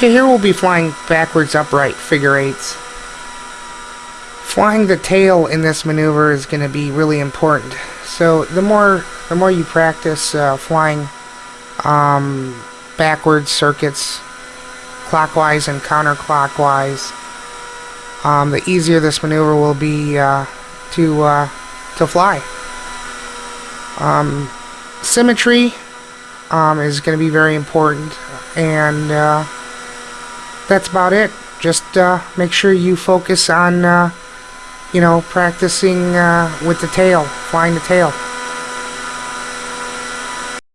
Okay, here we'll be flying backwards upright figure eights. Flying the tail in this maneuver is going to be really important. So the more the more you practice uh, flying um, backwards circuits, clockwise and counterclockwise, um, the easier this maneuver will be uh, to uh, to fly. Um, symmetry um, is going to be very important, and uh, that's about it. Just uh, make sure you focus on, uh, you know, practicing uh, with the tail, flying the tail.